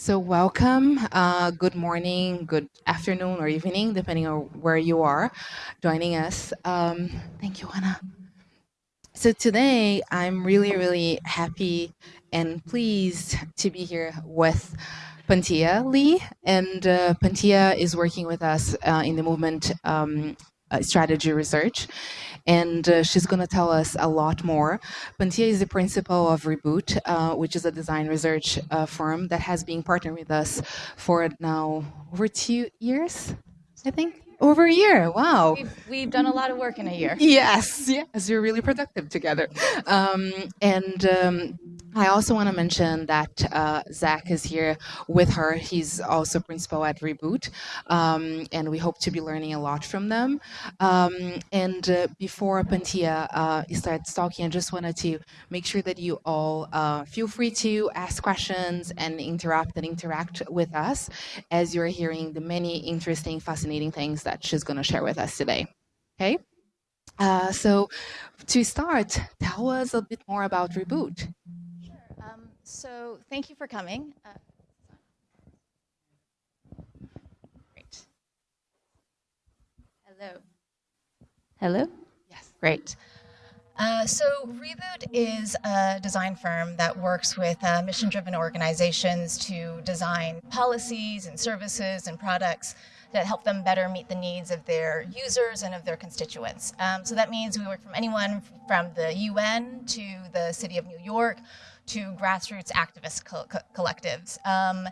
So welcome. Uh, good morning, good afternoon, or evening, depending on where you are joining us. Um, thank you, Anna. So today, I'm really, really happy and pleased to be here with Panthea Lee. And uh, Panthea is working with us uh, in the movement um, uh, strategy research and uh, she's going to tell us a lot more. Panthea is the principal of Reboot, uh, which is a design research uh, firm that has been partnering with us for now over two years, I think. Over a year, wow. We've, we've done a lot of work in a year. Yes, yes, we're really productive together. Um, and um, I also want to mention that uh, Zach is here with her. He's also principal at Reboot, um, and we hope to be learning a lot from them. Um, and uh, before Panthea uh, starts talking, I just wanted to make sure that you all uh, feel free to ask questions and interrupt and interact with us as you're hearing the many interesting, fascinating things that she's going to share with us today. Okay? Uh, so to start, tell us a bit more about Reboot. Sure. So thank you for coming. Uh, great. Hello. Hello? Yes. Great. Uh, so Reboot is a design firm that works with uh, mission-driven organizations to design policies and services and products that help them better meet the needs of their users and of their constituents. Um, so that means we work from anyone from the UN to the city of New York to grassroots activist co co collectives. Um,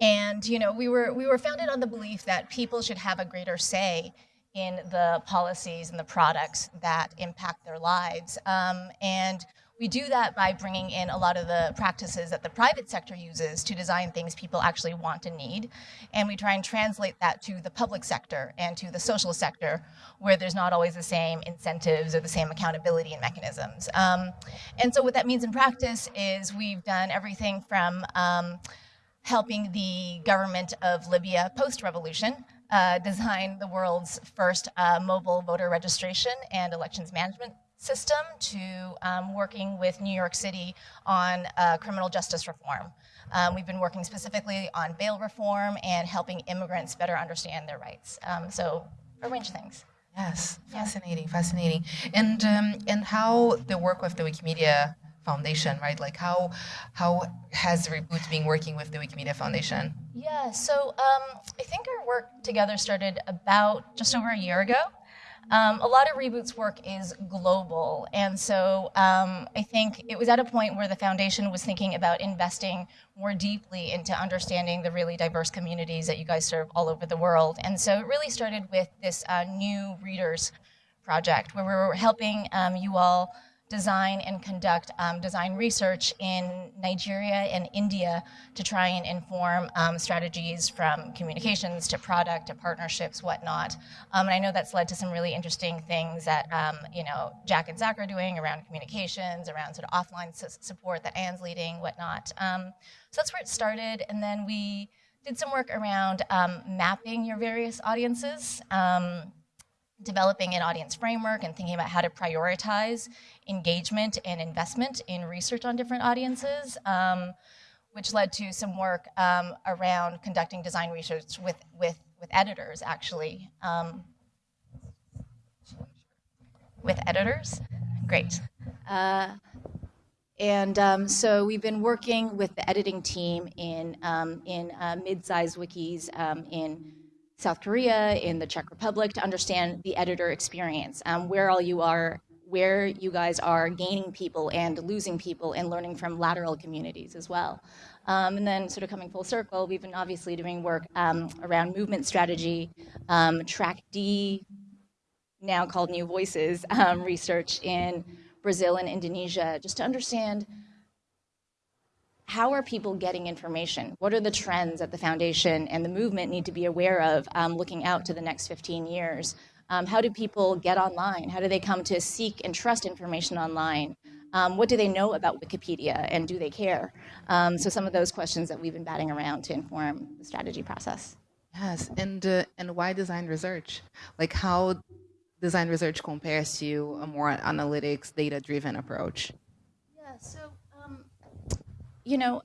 and you know, we were we were founded on the belief that people should have a greater say in the policies and the products that impact their lives. Um, and we do that by bringing in a lot of the practices that the private sector uses to design things people actually want and need. And we try and translate that to the public sector and to the social sector, where there's not always the same incentives or the same accountability and mechanisms. Um, and so what that means in practice is we've done everything from um, helping the government of Libya post-revolution uh, design the world's first uh, mobile voter registration and elections management system to um, working with New York City on uh, criminal justice reform. Um, we've been working specifically on bail reform and helping immigrants better understand their rights. Um, so a range of things. Yes, fascinating, yeah. fascinating. And um, and how the work with the Wikimedia Foundation, right? Like how how has Reboot been working with the Wikimedia Foundation? Yeah, so um, I think our work together started about just over a year ago. Um, a lot of Reboot's work is global, and so um, I think it was at a point where the foundation was thinking about investing more deeply into understanding the really diverse communities that you guys serve all over the world. And so it really started with this uh, new readers project where we were helping um, you all design and conduct um, design research in Nigeria and India to try and inform um, strategies from communications to product to partnerships, whatnot. Um, and I know that's led to some really interesting things that um, you know Jack and Zach are doing around communications, around sort of offline support that Anne's leading, whatnot. Um, so that's where it started, and then we did some work around um, mapping your various audiences developing an audience framework and thinking about how to prioritize engagement and investment in research on different audiences, um, which led to some work um, around conducting design research with, with, with editors, actually. Um, with editors, great. Uh, and um, so we've been working with the editing team in, um, in uh, mid-sized wikis um, in South Korea, in the Czech Republic, to understand the editor experience, um, where all you are where you guys are gaining people and losing people and learning from lateral communities as well. Um, and then sort of coming full circle, we've been obviously doing work um, around movement strategy, um, track D, now called New Voices, um, research in Brazil and Indonesia, just to understand how are people getting information? What are the trends that the foundation and the movement need to be aware of um, looking out to the next 15 years? Um, how do people get online? How do they come to seek and trust information online? Um, what do they know about Wikipedia and do they care? Um, so some of those questions that we've been batting around to inform the strategy process. Yes, and, uh, and why design research? Like how design research compares to a more analytics, data-driven approach? Yeah, so, you know,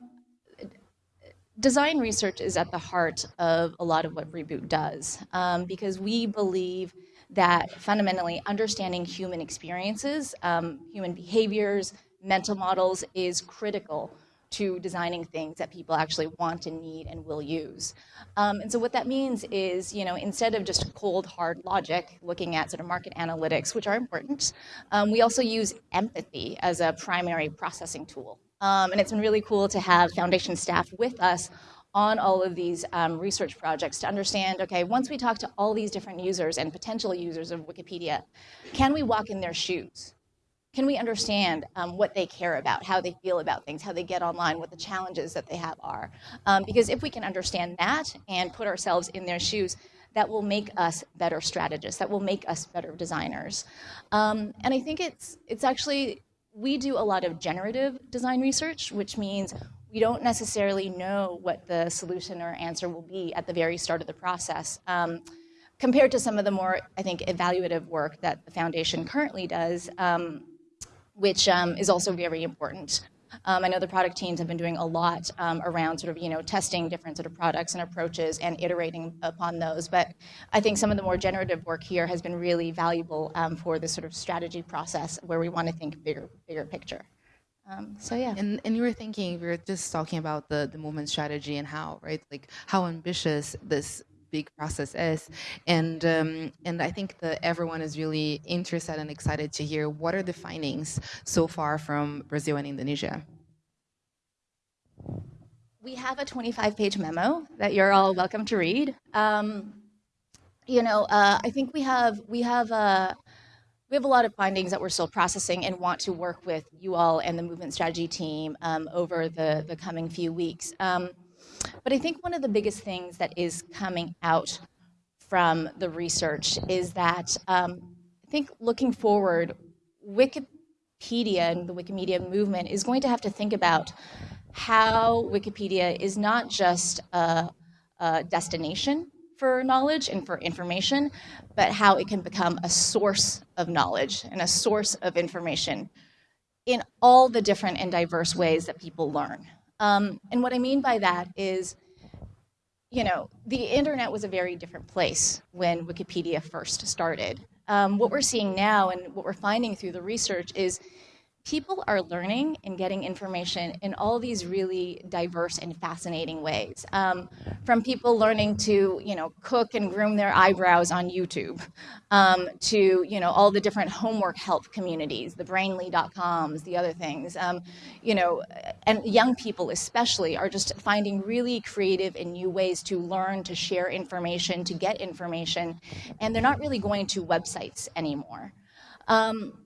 design research is at the heart of a lot of what Reboot does um, because we believe that fundamentally understanding human experiences, um, human behaviors, mental models is critical to designing things that people actually want and need and will use. Um, and so what that means is, you know, instead of just cold, hard logic, looking at sort of market analytics, which are important, um, we also use empathy as a primary processing tool. Um, and it's been really cool to have foundation staff with us on all of these um, research projects to understand, okay, once we talk to all these different users and potential users of Wikipedia, can we walk in their shoes? can we understand um, what they care about, how they feel about things, how they get online, what the challenges that they have are. Um, because if we can understand that and put ourselves in their shoes, that will make us better strategists, that will make us better designers. Um, and I think it's, it's actually, we do a lot of generative design research, which means we don't necessarily know what the solution or answer will be at the very start of the process. Um, compared to some of the more, I think, evaluative work that the foundation currently does, um, which um, is also very important. Um, I know the product teams have been doing a lot um, around sort of, you know, testing different sort of products and approaches and iterating upon those. But I think some of the more generative work here has been really valuable um, for this sort of strategy process where we want to think bigger, bigger picture. Um, so yeah. And, and you were thinking, we were just talking about the, the movement strategy and how, right, like how ambitious this big process is. And um, and I think that everyone is really interested and excited to hear what are the findings so far from Brazil and Indonesia. We have a 25-page memo that you're all welcome to read. Um, you know, uh, I think we have we have a uh, we have a lot of findings that we're still processing and want to work with you all and the movement strategy team um, over the the coming few weeks. Um, but I think one of the biggest things that is coming out from the research is that um, I think looking forward, Wikipedia and the Wikimedia movement is going to have to think about how Wikipedia is not just a, a destination for knowledge and for information, but how it can become a source of knowledge and a source of information in all the different and diverse ways that people learn. Um, and what I mean by that is, you know, the internet was a very different place when Wikipedia first started. Um, what we're seeing now and what we're finding through the research is people are learning and getting information in all these really diverse and fascinating ways. Um, from people learning to, you know, cook and groom their eyebrows on YouTube, um, to, you know, all the different homework help communities, the brainly.coms, the other things, um, you know, and young people especially are just finding really creative and new ways to learn, to share information, to get information, and they're not really going to websites anymore. Um,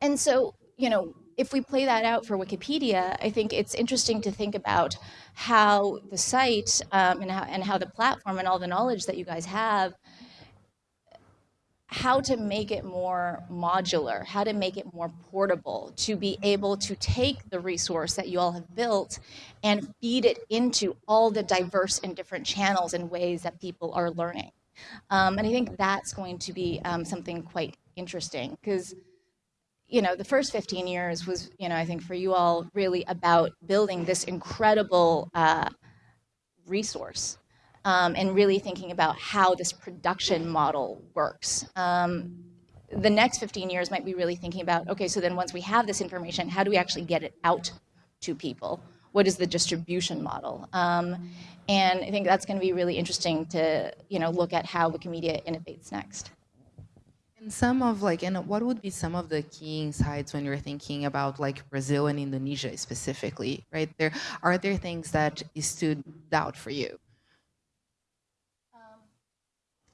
and so you know, if we play that out for Wikipedia, I think it's interesting to think about how the site um, and, how, and how the platform and all the knowledge that you guys have, how to make it more modular, how to make it more portable, to be able to take the resource that you all have built and feed it into all the diverse and different channels and ways that people are learning. Um, and I think that's going to be um, something quite interesting because you know, the first 15 years was, you know, I think for you all really about building this incredible uh, resource um, and really thinking about how this production model works. Um, the next 15 years might be really thinking about, okay, so then once we have this information, how do we actually get it out to people? What is the distribution model? Um, and I think that's going to be really interesting to, you know, look at how Wikimedia innovates next. And some of like, and what would be some of the key insights when you're thinking about like Brazil and Indonesia specifically, right? There are there things that stood out for you? Um,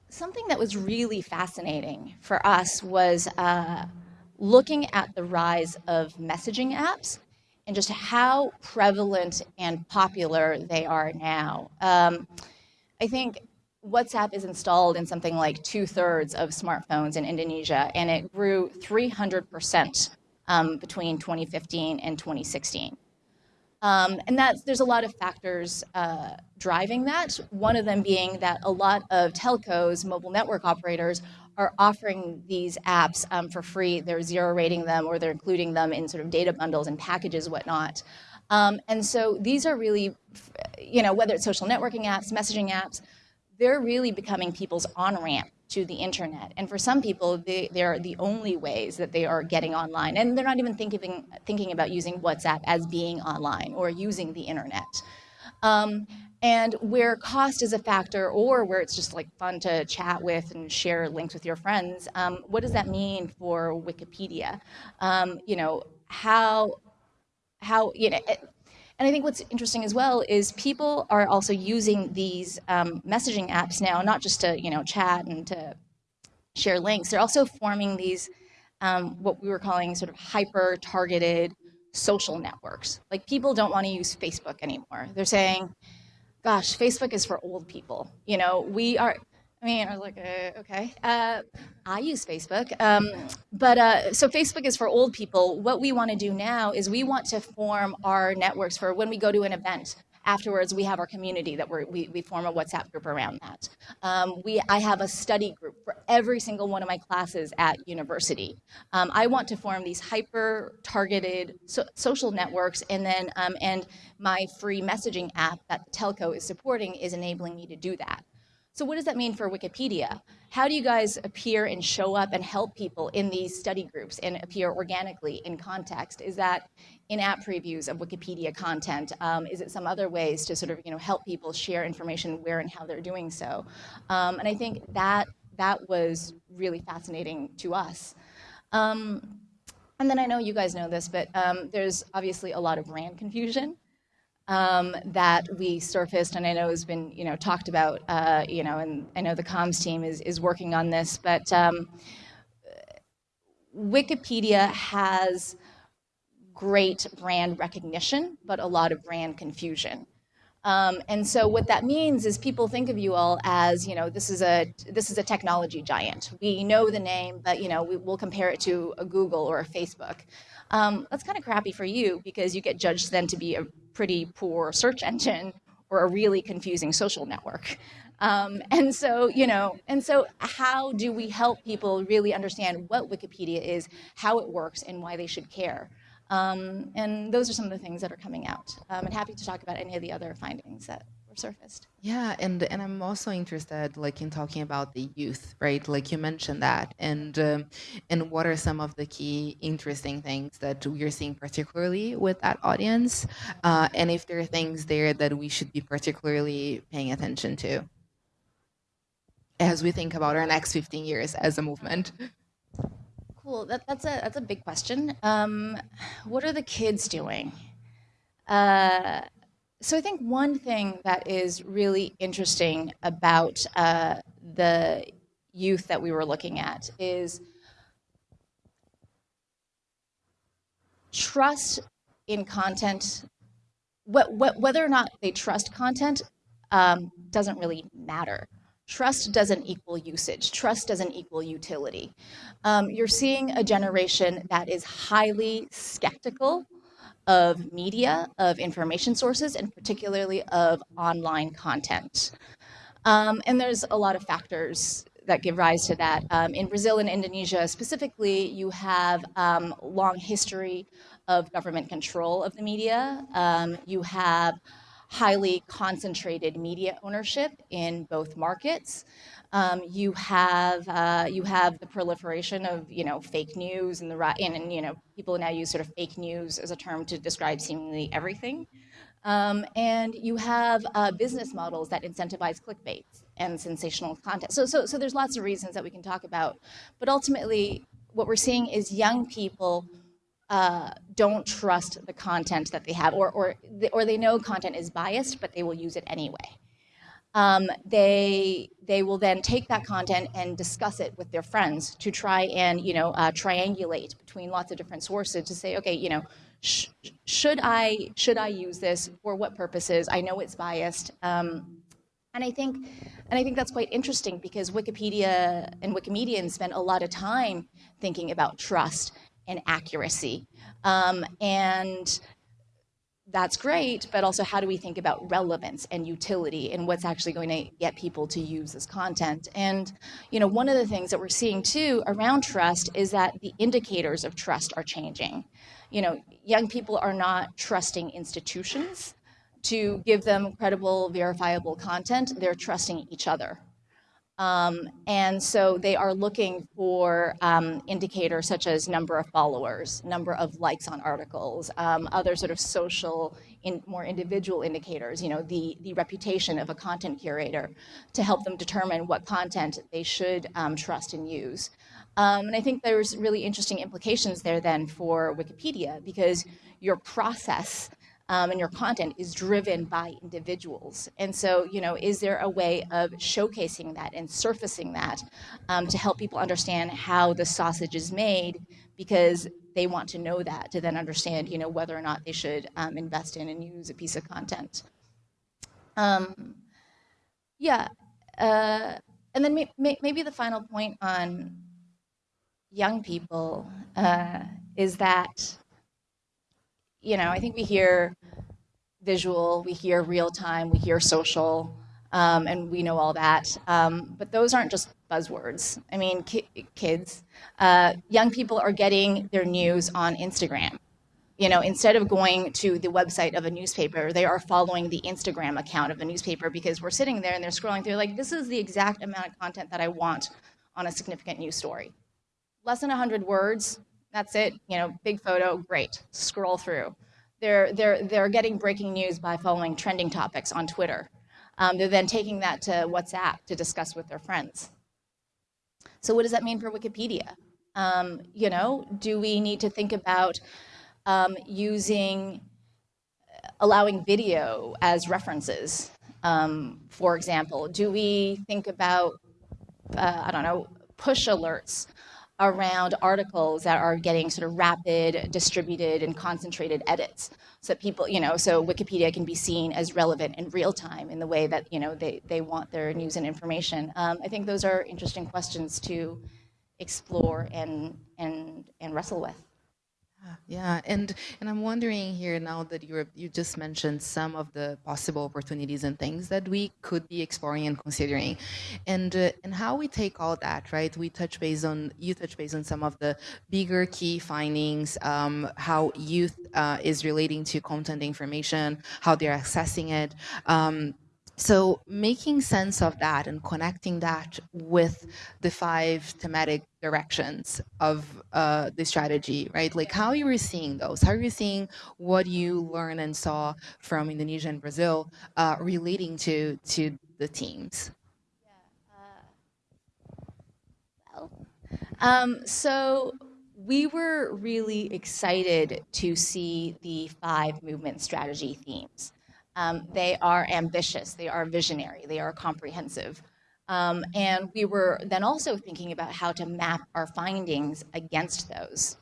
something that was really fascinating for us was uh, looking at the rise of messaging apps and just how prevalent and popular they are now. Um, I think WhatsApp is installed in something like two thirds of smartphones in Indonesia, and it grew 300% um, between 2015 and 2016. Um, and that's, there's a lot of factors uh, driving that. One of them being that a lot of telcos, mobile network operators, are offering these apps um, for free. They're zero rating them or they're including them in sort of data bundles and packages, whatnot. Um, and so these are really you know, whether it's social networking apps, messaging apps, they're really becoming people's on ramp to the internet. And for some people, they, they're the only ways that they are getting online. And they're not even thinking, thinking about using WhatsApp as being online or using the internet. Um, and where cost is a factor or where it's just like fun to chat with and share links with your friends, um, what does that mean for Wikipedia? Um, you know, how, how, you know, and I think what's interesting as well is people are also using these um, messaging apps now, not just to you know chat and to share links. They're also forming these um, what we were calling sort of hyper targeted social networks. Like people don't want to use Facebook anymore. They're saying, "Gosh, Facebook is for old people." You know, we are I mean, I was like, uh, okay. Uh, I use Facebook, um, but uh, so Facebook is for old people. What we want to do now is we want to form our networks for when we go to an event. Afterwards, we have our community that we we, form a WhatsApp group around that. Um, we, I have a study group for every single one of my classes at university. Um, I want to form these hyper-targeted so, social networks, and then um, and my free messaging app that the telco is supporting is enabling me to do that. So what does that mean for Wikipedia? How do you guys appear and show up and help people in these study groups and appear organically in context? Is that in-app previews of Wikipedia content? Um, is it some other ways to sort of you know help people share information where and how they're doing so? Um, and I think that that was really fascinating to us. Um, and then I know you guys know this, but um, there's obviously a lot of brand confusion um, that we surfaced, and I know has been you know talked about, uh, you know, and I know the comms team is is working on this, but um, Wikipedia has great brand recognition, but a lot of brand confusion. Um, and so what that means is people think of you all as, you know, this is a this is a technology giant. We know the name, but you know, we, will compare it to a Google or a Facebook. Um, that's kind of crappy for you because you get judged then to be a pretty poor search engine or a really confusing social network. Um, and so, you know, and so how do we help people really understand what Wikipedia is, how it works, and why they should care? Um, and those are some of the things that are coming out. Um, and happy to talk about any of the other findings that surfaced. Yeah, and and I'm also interested, like in talking about the youth, right? Like you mentioned that, and um, and what are some of the key interesting things that we're seeing, particularly with that audience, uh, and if there are things there that we should be particularly paying attention to as we think about our next 15 years as a movement. Cool. That, that's a that's a big question. Um, what are the kids doing? Uh, so I think one thing that is really interesting about uh, the youth that we were looking at is trust in content. What, what, whether or not they trust content um, doesn't really matter. Trust doesn't equal usage. Trust doesn't equal utility. Um, you're seeing a generation that is highly skeptical of media, of information sources, and particularly of online content. Um, and there's a lot of factors that give rise to that. Um, in Brazil and Indonesia specifically, you have um, long history of government control of the media. Um, you have highly concentrated media ownership in both markets. Um, you have uh, you have the proliferation of you know fake news and the and, and you know people now use sort of fake news as a term to describe seemingly everything. Um, and you have uh, business models that incentivize clickbait and sensational content. So, so, so there's lots of reasons that we can talk about. But ultimately, what we're seeing is young people uh, don't trust the content that they have, or, or, or they know content is biased, but they will use it anyway. Um, they, they will then take that content and discuss it with their friends to try and, you know, uh, triangulate between lots of different sources to say, okay, you know, sh should I, should I use this? For what purposes? I know it's biased. Um, and I think, and I think that's quite interesting because Wikipedia and Wikimedians spend a lot of time thinking about trust and accuracy. Um, and that's great, but also how do we think about relevance and utility and what's actually going to get people to use this content? And, you know, one of the things that we're seeing too around trust is that the indicators of trust are changing. You know, young people are not trusting institutions to give them credible, verifiable content, they're trusting each other. Um, and so they are looking for um, indicators such as number of followers, number of likes on articles, um, other sort of social, in, more individual indicators, you know, the, the reputation of a content curator to help them determine what content they should um, trust and use. Um, and I think there's really interesting implications there then for Wikipedia because your process um, and your content is driven by individuals. And so, you know, is there a way of showcasing that and surfacing that um, to help people understand how the sausage is made because they want to know that to then understand, you know, whether or not they should um, invest in and use a piece of content. Um, yeah. Uh, and then may, may, maybe the final point on young people uh, is that you know, I think we hear visual, we hear real time, we hear social, um, and we know all that. Um, but those aren't just buzzwords. I mean, ki kids, uh, young people are getting their news on Instagram. You know, instead of going to the website of a newspaper, they are following the Instagram account of a newspaper because we're sitting there and they're scrolling through like, this is the exact amount of content that I want on a significant news story. Less than 100 words, that's it. You know, big photo, great. Scroll through. They're, they're, they're getting breaking news by following trending topics on Twitter. Um, they're then taking that to WhatsApp to discuss with their friends. So what does that mean for Wikipedia? Um, you know, do we need to think about um, using, allowing video as references? Um, for example, do we think about, uh, I don't know, push alerts around articles that are getting sort of rapid, distributed, and concentrated edits. So people, you know, so Wikipedia can be seen as relevant in real time in the way that, you know, they, they want their news and information. Um, I think those are interesting questions to explore and, and, and wrestle with. Yeah, and and I'm wondering here now that you you just mentioned some of the possible opportunities and things that we could be exploring and considering, and uh, and how we take all that right. We touch base on you touch base on some of the bigger key findings, um, how youth uh, is relating to content information, how they're accessing it. Um, so making sense of that and connecting that with the five thematic directions of uh, the strategy, right? Like how you were seeing those, how are you seeing what you learned and saw from Indonesia and Brazil uh, relating to to the teams? Uh, um, so we were really excited to see the five movement strategy themes. Um, they are ambitious, they are visionary, they are comprehensive. Um, and we were then also thinking about how to map our findings against those.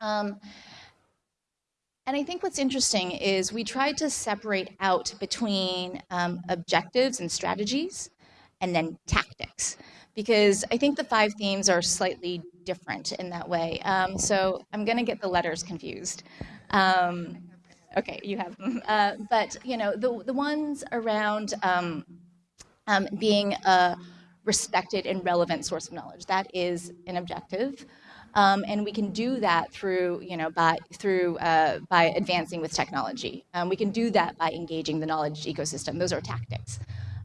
Um, and I think what's interesting is we tried to separate out between um, objectives and strategies and then tactics because I think the five themes are slightly different in that way. Um, so I'm going to get the letters confused. Um, Okay, you have them. Uh, but you know, the the ones around um, um, being a respected and relevant source of knowledge that is an objective, um, and we can do that through you know by through uh, by advancing with technology. Um, we can do that by engaging the knowledge ecosystem. Those are tactics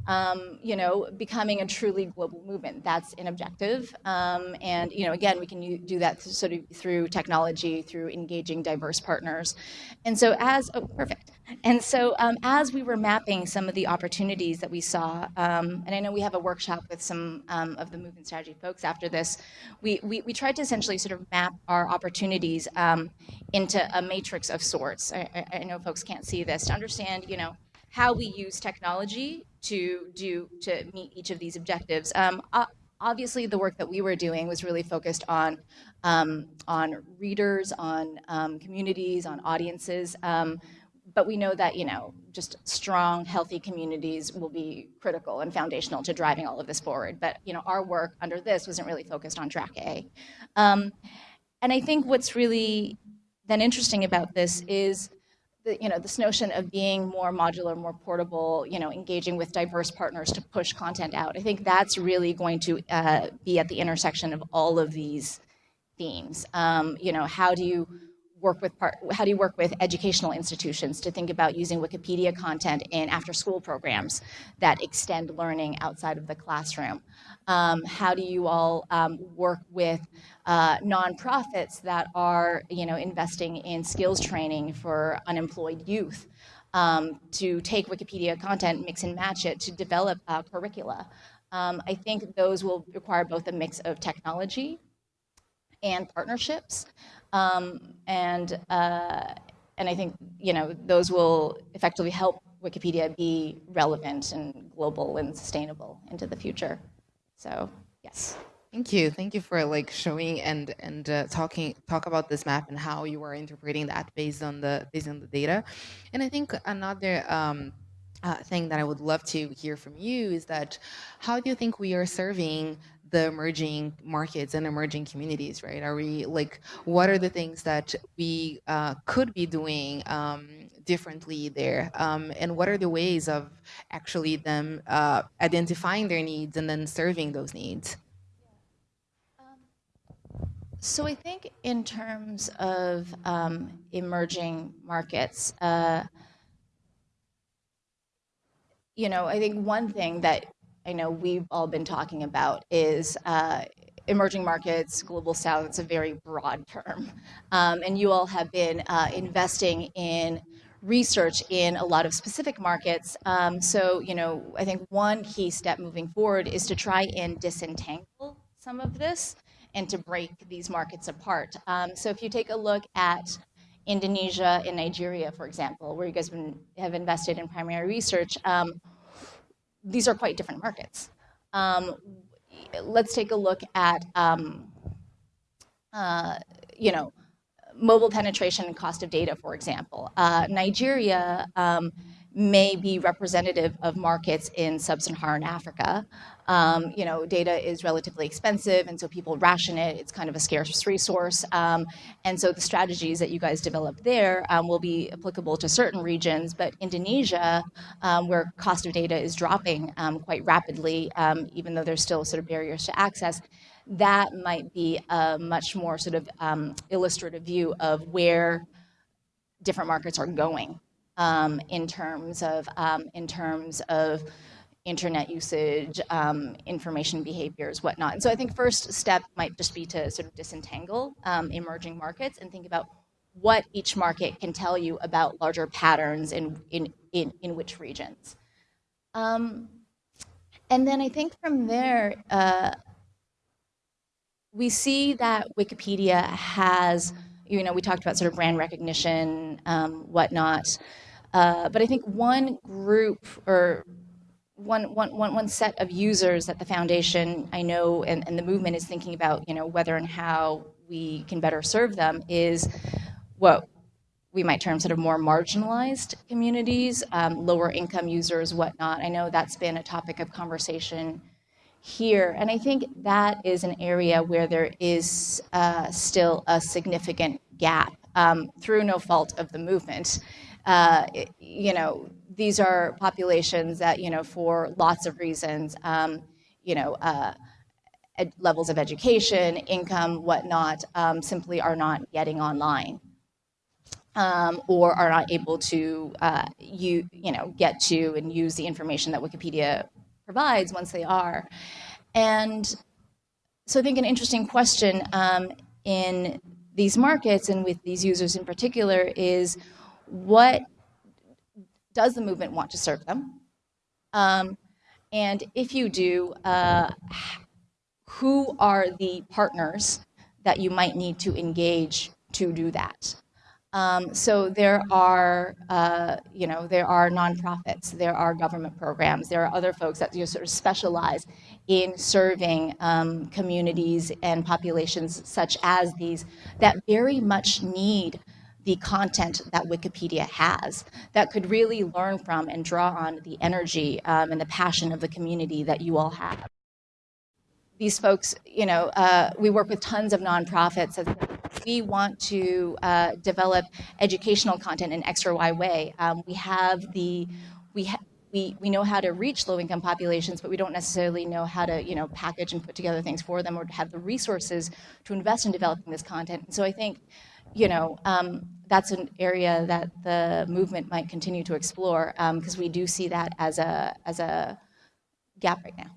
um, you know, becoming a truly global movement. That's an objective. Um, and, you know, again, we can do that sort of through technology, through engaging diverse partners. And so as, oh, perfect. And so um, as we were mapping some of the opportunities that we saw, um, and I know we have a workshop with some um, of the movement strategy folks after this, we, we, we, tried to essentially sort of map our opportunities um, into a matrix of sorts. I, I know folks can't see this, to understand, you know, how we use technology to do to meet each of these objectives. Um, obviously, the work that we were doing was really focused on um, on readers, on um, communities, on audiences. Um, but we know that you know just strong, healthy communities will be critical and foundational to driving all of this forward. But you know, our work under this wasn't really focused on track A. Um, and I think what's really then interesting about this is the, you know, this notion of being more modular, more portable, you know, engaging with diverse partners to push content out. I think that's really going to uh, be at the intersection of all of these themes. Um, you know, how do you work with part, how do you work with educational institutions to think about using Wikipedia content in after school programs that extend learning outside of the classroom? Um, how do you all um, work with uh, nonprofits that are you know, investing in skills training for unemployed youth um, to take Wikipedia content, mix and match it to develop uh, curricula? Um, I think those will require both a mix of technology and partnerships. Um, and, uh, and I think, you know, those will effectively help Wikipedia be relevant and global and sustainable into the future. So, yes. Thank you. Thank you for like showing and and uh, talking talk about this map and how you are interpreting that based on the based on the data. And I think another um, uh, thing that I would love to hear from you is that how do you think we are serving the emerging markets and emerging communities, right? Are we like, what are the things that we uh, could be doing um, differently there? Um, and what are the ways of actually them uh, identifying their needs and then serving those needs? So I think in terms of um, emerging markets, uh, you know, I think one thing that I know we've all been talking about is uh, emerging markets, global south, it's a very broad term. Um, and you all have been uh, investing in research in a lot of specific markets. Um, so, you know, I think one key step moving forward is to try and disentangle some of this and to break these markets apart. Um, so if you take a look at Indonesia and Nigeria, for example, where you guys been, have invested in primary research, um, these are quite different markets. Um, let's take a look at, um, uh, you know, mobile penetration and cost of data, for example. Uh, Nigeria um, may be representative of markets in sub-Saharan Africa. Um, you know, data is relatively expensive, and so people ration it. It's kind of a scarce resource. Um, and so the strategies that you guys develop there um, will be applicable to certain regions, but Indonesia, um, where cost of data is dropping um, quite rapidly, um, even though there's still sort of barriers to access, that might be a much more sort of illustrative view of where different markets are going in terms of in terms of internet usage, um, information behaviors, whatnot. And so I think first step might just be to sort of disentangle um, emerging markets and think about what each market can tell you about larger patterns in, in, in, in which regions. Um, and then I think from there, uh, we see that Wikipedia has, you know, we talked about sort of brand recognition, um, whatnot. Uh, but I think one group or one, one, one, one set of users that the foundation I know and, and the movement is thinking about, you know, whether and how we can better serve them is what we might term sort of more marginalized communities, um, lower income users, whatnot. I know that's been a topic of conversation here. And I think that is an area where there is uh, still a significant gap um, through no fault of the movement uh, you know, these are populations that, you know, for lots of reasons, um, you know, uh, levels of education, income, whatnot, um, simply are not getting online. Um, or are not able to uh, you you know get to and use the information that Wikipedia provides once they are, and so I think an interesting question um, in these markets and with these users in particular is what does the movement want to serve them? Um, and if you do, uh, who are the partners that you might need to engage to do that? Um, so there are, uh, you know, there are nonprofits, there are government programs, there are other folks that you know, sort of specialize in serving um, communities and populations such as these that very much need the content that Wikipedia has that could really learn from and draw on the energy um, and the passion of the community that you all have. These folks, you know, uh, we work with tons of nonprofits. We want to uh, develop educational content in X or Y way. Um, we have the, we we, we know how to reach low-income populations, but we don't necessarily know how to, you know, package and put together things for them or have the resources to invest in developing this content. And so I think you know, um, that's an area that the movement might continue to explore because um, we do see that as a as a gap right now.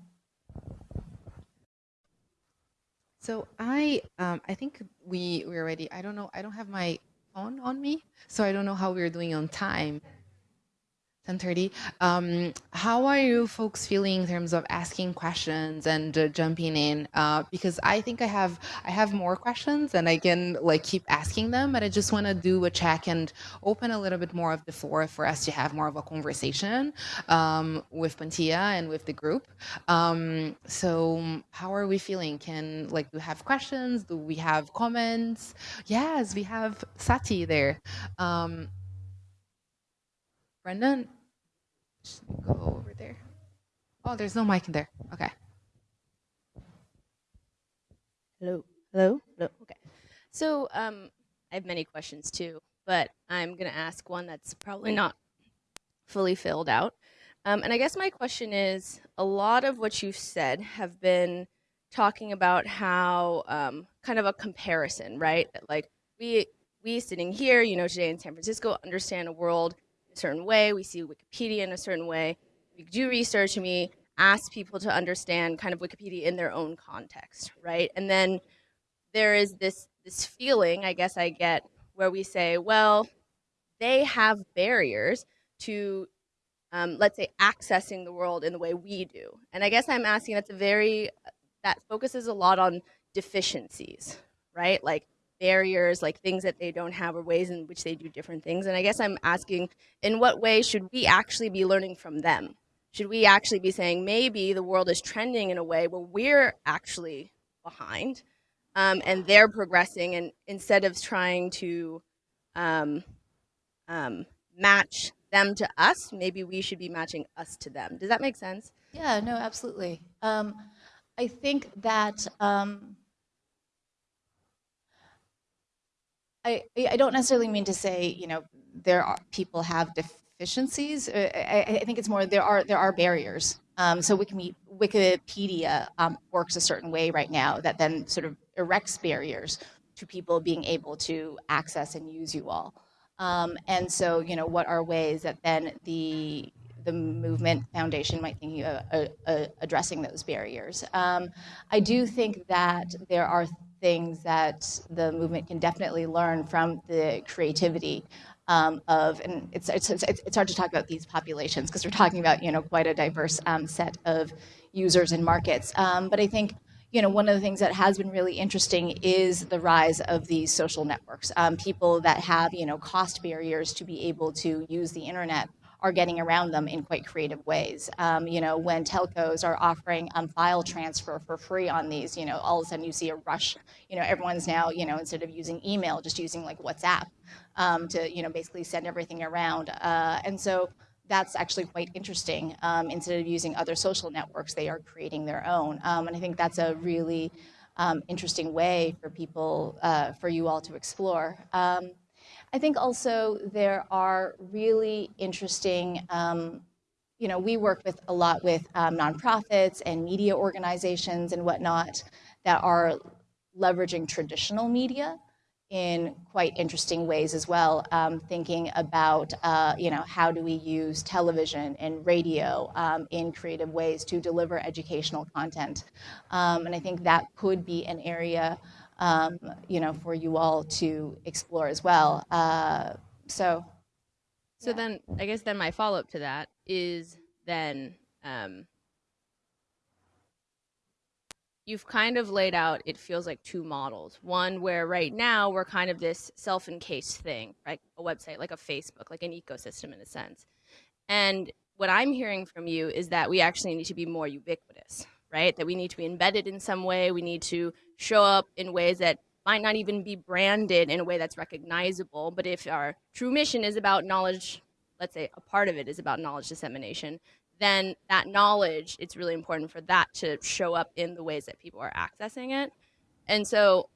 So I um, I think we we're ready. I don't know. I don't have my phone on me, so I don't know how we're doing on time. 10:30. Um, how are you folks feeling in terms of asking questions and uh, jumping in? Uh, because I think I have I have more questions and I can like keep asking them, but I just want to do a check and open a little bit more of the floor for us to have more of a conversation um, with Panthea and with the group. Um, so how are we feeling? Can like do we have questions? Do we have comments? Yes, we have Sati there. Um, Brendan, go over there. Oh, there's no mic in there. Okay. Hello. Hello. Hello. Okay. So um, I have many questions too, but I'm going to ask one that's probably not fully filled out. Um, and I guess my question is a lot of what you've said have been talking about how um, kind of a comparison, right? Like we we sitting here, you know, today in San Francisco, understand a world certain way. We see Wikipedia in a certain way. We do research and we ask people to understand kind of Wikipedia in their own context, right? And then there is this this feeling, I guess I get, where we say, well, they have barriers to, um, let's say, accessing the world in the way we do. And I guess I'm asking that's a very that focuses a lot on deficiencies, right? Like barriers, like things that they don't have or ways in which they do different things. And I guess I'm asking, in what way should we actually be learning from them? Should we actually be saying maybe the world is trending in a way where we're actually behind um, and they're progressing and instead of trying to um, um, match them to us, maybe we should be matching us to them. Does that make sense? Yeah, no, absolutely. Um, I think that um, I, I don't necessarily mean to say, you know, there are people have deficiencies. Uh, I, I think it's more there are there are barriers. Um, so Wikipedia um, works a certain way right now that then sort of erects barriers to people being able to access and use you all. Um, and so, you know, what are ways that then the the movement foundation might think uh, uh, uh, addressing those barriers. Um, I do think that there are things that the movement can definitely learn from the creativity um, of, and it's, it's, it's, it's, hard to talk about these populations because we're talking about, you know, quite a diverse um, set of users and markets. Um, but I think, you know, one of the things that has been really interesting is the rise of these social networks. Um, people that have, you know, cost barriers to be able to use the internet are getting around them in quite creative ways. Um, you know, when telcos are offering um, file transfer for free on these, you know, all of a sudden you see a rush. You know, everyone's now, you know, instead of using email, just using like WhatsApp um, to, you know, basically send everything around. Uh, and so that's actually quite interesting. Um, instead of using other social networks, they are creating their own. Um, and I think that's a really um, interesting way for people, uh, for you all to explore. I think also there are really interesting, um, you know, we work with a lot with um, nonprofits and media organizations and whatnot that are leveraging traditional media in quite interesting ways as well, um, thinking about, uh, you know, how do we use television and radio um, in creative ways to deliver educational content. Um, and I think that could be an area um, you know, for you all to explore as well. Uh, so, so yeah. then I guess then my follow up to that is then um, you've kind of laid out it feels like two models. One where right now we're kind of this self encased thing, right? A website like a Facebook, like an ecosystem in a sense. And what I'm hearing from you is that we actually need to be more ubiquitous, right? That we need to be embedded in some way. We need to show up in ways that might not even be branded in a way that's recognizable. But if our true mission is about knowledge, let's say a part of it is about knowledge dissemination, then that knowledge, it's really important for that to show up in the ways that people are accessing it. And so,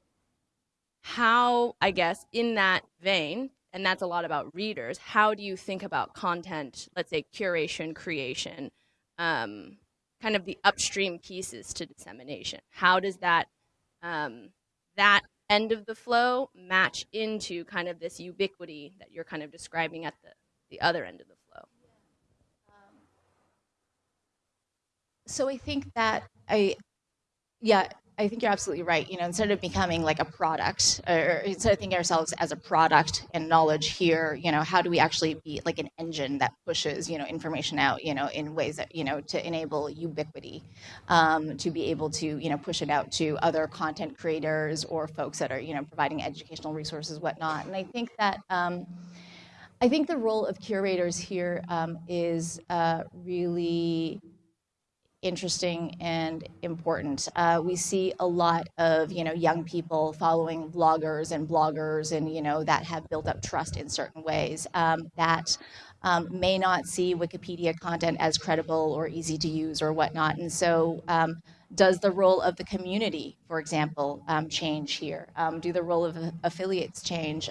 how, I guess, in that vein, and that's a lot about readers, how do you think about content, let's say curation, creation, um, kind of the upstream pieces to dissemination. How does that um, that end of the flow match into kind of this ubiquity that you're kind of describing at the, the other end of the flow? So I think that I, yeah, I think you're absolutely right. You know, instead of becoming like a product, or instead of thinking ourselves as a product and knowledge here, you know, how do we actually be like an engine that pushes, you know, information out, you know, in ways that, you know, to enable ubiquity, um, to be able to, you know, push it out to other content creators or folks that are, you know, providing educational resources, whatnot. And I think that. Um, I think the role of curators here um, is uh, really interesting and important. Uh, we see a lot of you know young people following vloggers and bloggers, and you know that have built up trust in certain ways um, that. Um, may not see Wikipedia content as credible or easy to use or whatnot. And so, um, does the role of the community, for example, um, change here? Um, do the role of affiliates change?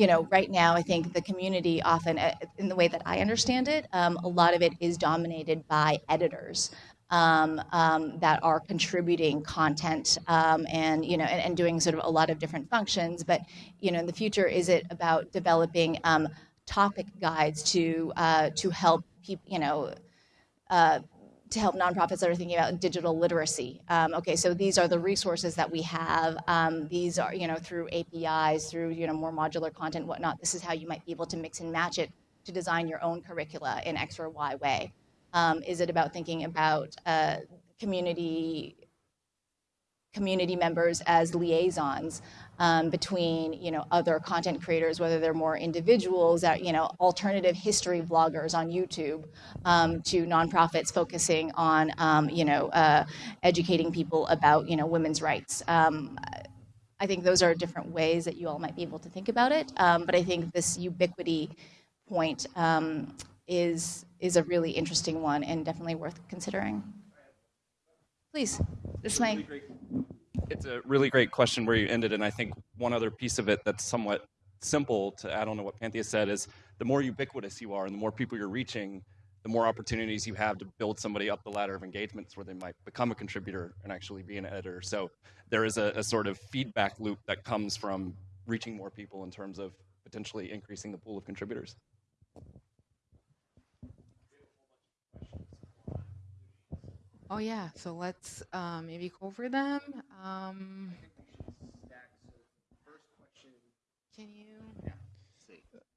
You know, right now, I think the community often, uh, in the way that I understand it, um, a lot of it is dominated by editors. Um, um, that are contributing content um, and you know and, and, doing sort of a lot of different functions. But you know, in the future, is it about developing um, topic guides to uh, to help people you know uh, to help nonprofits that are thinking about digital literacy. Um, okay, so these are the resources that we have. Um, these are, you know, through APIs, through, you know, more modular content, whatnot. This is how you might be able to mix and match it to design your own curricula in X or Y way. Um, is it about thinking about uh, community community members as liaisons um, between you know other content creators, whether they're more individuals, that you know alternative history vloggers on YouTube, um, to nonprofits focusing on um, you know uh, educating people about you know women's rights. Um, I think those are different ways that you all might be able to think about it. Um, but I think this ubiquity point um, is is a really interesting one and definitely worth considering. Please, this is my. It's a really great question where you ended, and I think one other piece of it that's somewhat simple to add on to what Panthea said is the more ubiquitous you are and the more people you're reaching, the more opportunities you have to build somebody up the ladder of engagements where they might become a contributor and actually be an editor. So there is a, a sort of feedback loop that comes from reaching more people in terms of potentially increasing the pool of contributors. Oh yeah, so let's uh, maybe go over them. Um, can you?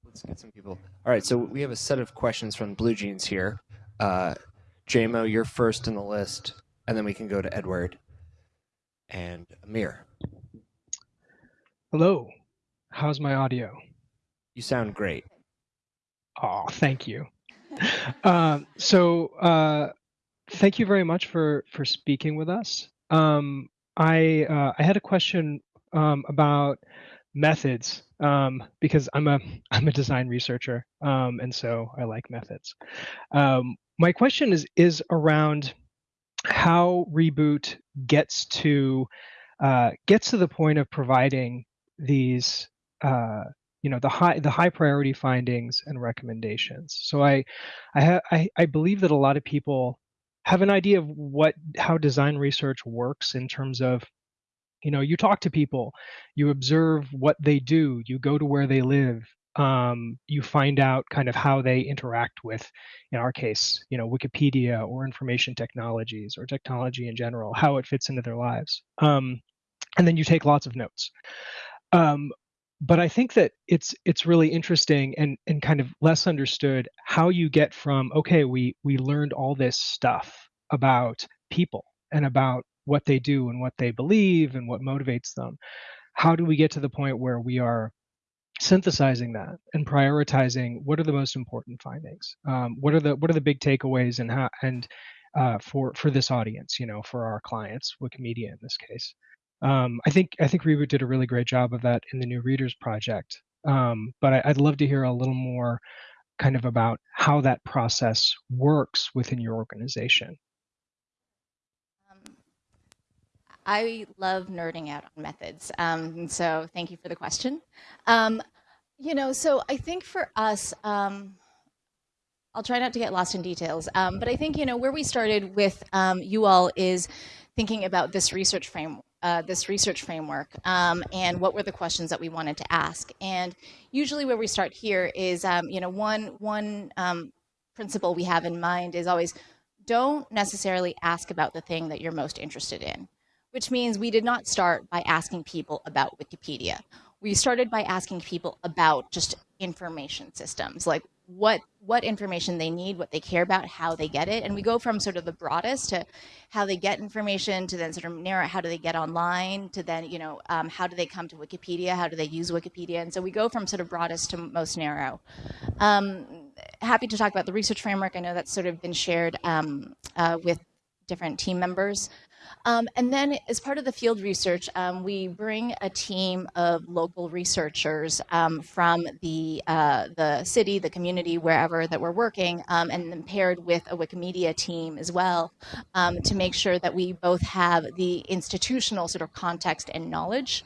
Let's get some people. All right, so we have a set of questions from BlueJeans here. Uh, JMO, you're first in the list, and then we can go to Edward and Amir. Hello. How's my audio? You sound great. Oh, thank you. Um, so uh, thank you very much for for speaking with us. Um, I uh, I had a question um, about methods um, because I'm a I'm a design researcher um, and so I like methods. Um, my question is is around how reboot gets to uh, gets to the point of providing these uh, you know the high the high priority findings and recommendations. So I I, I I believe that a lot of people have an idea of what how design research works in terms of you know you talk to people you observe what they do you go to where they live um, you find out kind of how they interact with in our case you know wikipedia or information technologies or technology in general how it fits into their lives. Um, and then you take lots of notes. Um, but I think that it's it's really interesting and and kind of less understood how you get from okay we we learned all this stuff about people and about what they do and what they believe and what motivates them. How do we get to the point where we are synthesizing that and prioritizing what are the most important findings? Um, what are the what are the big takeaways and how and uh, for for this audience, you know, for our clients, Wikimedia in this case. Um, I think I think Reboot did a really great job of that in the New Readers Project. Um, but I, I'd love to hear a little more kind of about how that process works within your organization. Um, I love nerding out on methods. Um, so thank you for the question. Um, you know, so I think for us, um, I'll try not to get lost in details, but I think, you know, where we started with you all is thinking about this research framework uh, this research framework um, and what were the questions that we wanted to ask. And usually where we start here is, um, you know, one, one um, principle we have in mind is always don't necessarily ask about the thing that you're most interested in, which means we did not start by asking people about Wikipedia. We started by asking people about just information systems, like what what information they need, what they care about, how they get it, and we go from sort of the broadest to how they get information, to then sort of narrow how do they get online, to then you know um, how do they come to Wikipedia, how do they use Wikipedia, and so we go from sort of broadest to most narrow. Um, happy to talk about the research framework. I know that's sort of been shared um, uh, with different team members. Um, and then as part of the field research, um, we bring a team of local researchers um, from the, uh, the city, the community, wherever that we're working, um, and then paired with a Wikimedia team as well um, to make sure that we both have the institutional sort of context and knowledge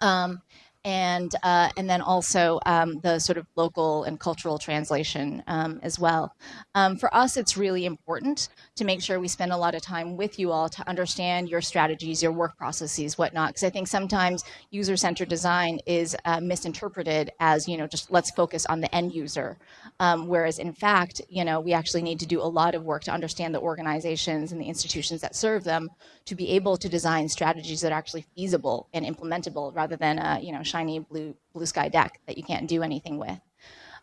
um, and uh, and then also um, the sort of local and cultural translation um, as well. Um, for us, it's really important to make sure we spend a lot of time with you all to understand your strategies, your work processes, whatnot. Because I think sometimes user-centered design is uh, misinterpreted as you know just let's focus on the end user, um, whereas in fact you know we actually need to do a lot of work to understand the organizations and the institutions that serve them to be able to design strategies that are actually feasible and implementable rather than a, you know shiny blue, blue sky deck that you can't do anything with.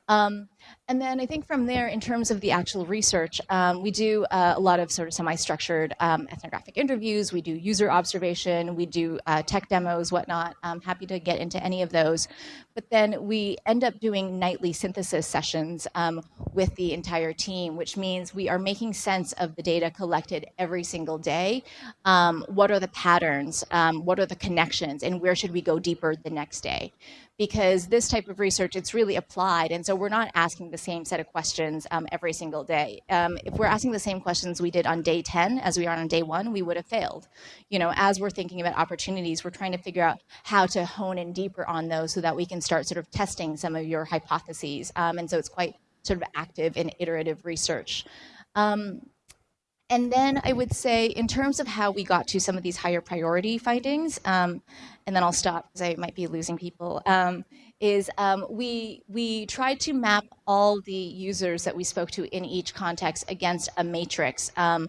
Um, and then I think from there, in terms of the actual research, um, we do uh, a lot of sort of semi-structured um, ethnographic interviews. We do user observation. We do uh, tech demos, whatnot. I'm happy to get into any of those. But then we end up doing nightly synthesis sessions um, with the entire team, which means we are making sense of the data collected every single day. Um, what are the patterns? Um, what are the connections? And where should we go deeper the next day? Because this type of research, it's really applied. And so we're not asking the same set of questions um, every single day. Um, if we're asking the same questions we did on day 10 as we are on day one, we would have failed. You know, as we're thinking about opportunities, we're trying to figure out how to hone in deeper on those so that we can start sort of testing some of your hypotheses. Um, and so it's quite sort of active and iterative research. Um, and then I would say, in terms of how we got to some of these higher priority findings, um, and then I'll stop because I might be losing people, um, is um, we, we tried to map all the users that we spoke to in each context against a matrix um,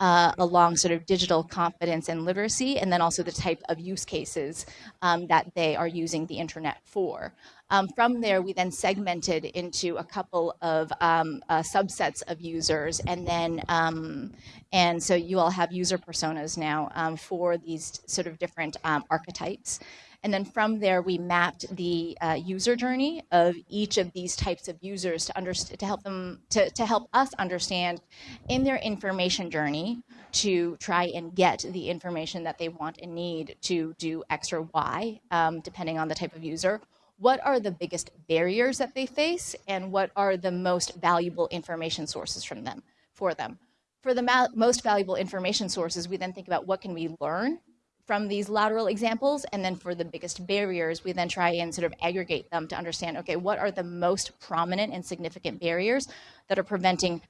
uh, along sort of digital competence and literacy, and then also the type of use cases um, that they are using the internet for. Um, from there, we then segmented into a couple of um, uh, subsets of users, and then um, and so you all have user personas now um, for these sort of different um, archetypes. And then from there, we mapped the uh, user journey of each of these types of users to, understand, to help them to, to help us understand in their information journey to try and get the information that they want and need to do X or Y, um, depending on the type of user, what are the biggest barriers that they face and what are the most valuable information sources from them for them. For the most valuable information sources, we then think about what can we learn from these lateral examples. And then for the biggest barriers, we then try and sort of aggregate them to understand, okay, what are the most prominent and significant barriers that are preventing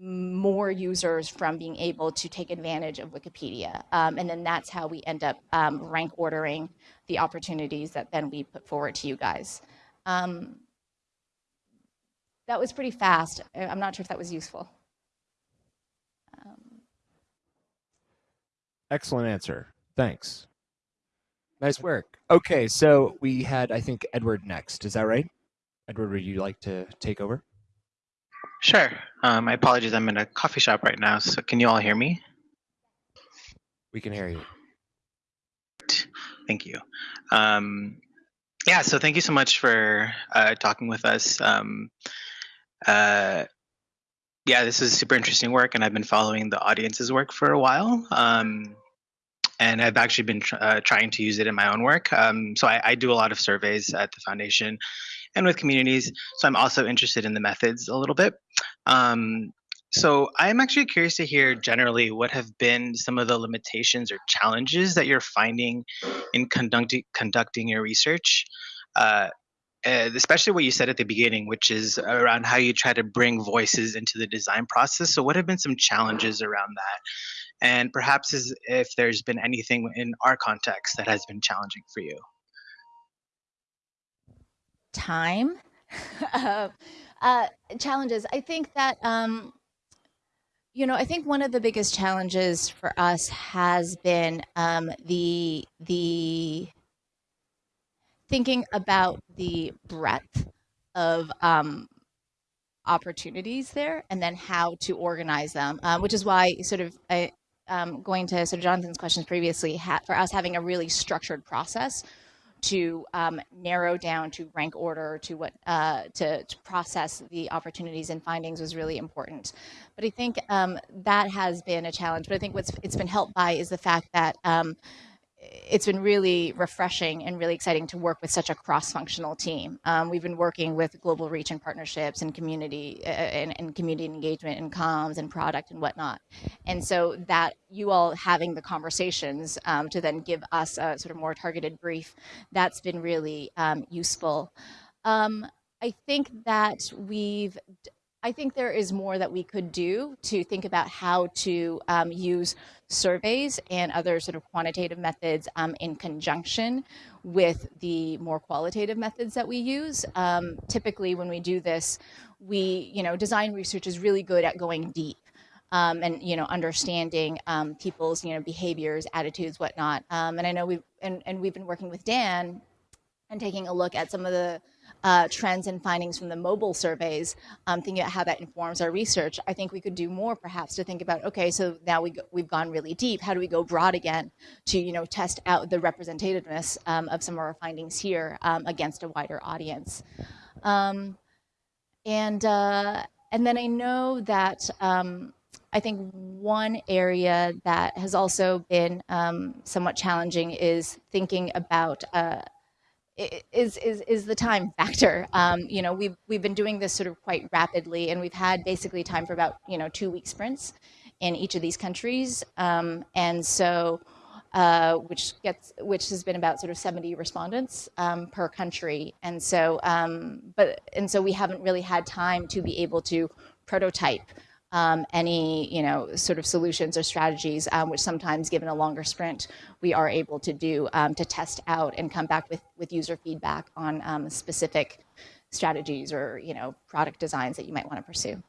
more users from being able to take advantage of Wikipedia. Um, and then that's how we end up um, rank ordering the opportunities that then we put forward to you guys. Um, that was pretty fast. I'm not sure if that was useful. Um, Excellent answer. Thanks. Nice work. Okay, so we had, I think, Edward next. Is that right? Edward, would you like to take over? Sure. Um, my apologies. I'm in a coffee shop right now. So can you all hear me? We can hear you. Thank you. Um, yeah, so thank you so much for uh, talking with us. Um, uh, yeah, this is super interesting work, and I've been following the audience's work for a while. Um, and I've actually been tr uh, trying to use it in my own work. Um, so I, I, do a lot of surveys at the foundation and with communities. So I'm also interested in the methods a little bit. Um, so I'm actually curious to hear generally what have been some of the limitations or challenges that you're finding in conducting conducting your research. Uh, especially what you said at the beginning, which is around how you try to bring voices into the design process. So, what have been some challenges around that? and perhaps if there's been anything in our context that has been challenging for you. Time. uh, uh, challenges. I think that um, you know, I think one of the biggest challenges for us has been um, the the thinking about the breadth of um, opportunities there, and then how to organize them. Um, which is why, sort of, I, um, going to sort of Jonathan's questions previously, for us having a really structured process to um, narrow down to rank order to what uh, to, to, process the opportunities and findings was really important. But I think um, that has been a challenge. But I think what's it's been helped by is the fact that um, it's been really refreshing and really exciting to work with such a cross-functional team. Um, we've been working with global reach and partnerships and community uh, and, and, community engagement and comms and product and whatnot. And so that you all having the conversations um, to then give us a sort of more targeted brief, that's been really um, useful. Um, I think that we've I think there is more that we could do to think about how to um, use surveys and other sort of quantitative methods um, in conjunction with the more qualitative methods that we use. Um, typically, when we do this, we, you know, design research is really good at going deep. Um, and you know understanding um, people's you know behaviors attitudes whatnot um, and i know we've and, and we've been working with dan and taking a look at some of the uh, trends and findings from the mobile surveys, um, thinking about how that informs our research, I think we could do more perhaps to think about, okay, so now we go, we've gone really deep. How do we go broad again to, you know, test out the representativeness um, of some of our findings here um, against a wider audience? Um, and, uh, and then I know that um, I think one area that has also been um, somewhat challenging is thinking about uh, is is is the time factor. Um, you know, we've we've been doing this sort of quite rapidly, and we've had basically time for about you know two week sprints in each of these countries, um, and so. Uh, which gets which has been about sort of 70 respondents um, per country and so um, but and so we haven't really had time to be able to prototype um, any you know sort of solutions or strategies, um, which sometimes, given a longer sprint, we are able to do um, to test out and come back with with user feedback on um, specific strategies or you know product designs that you might want to pursue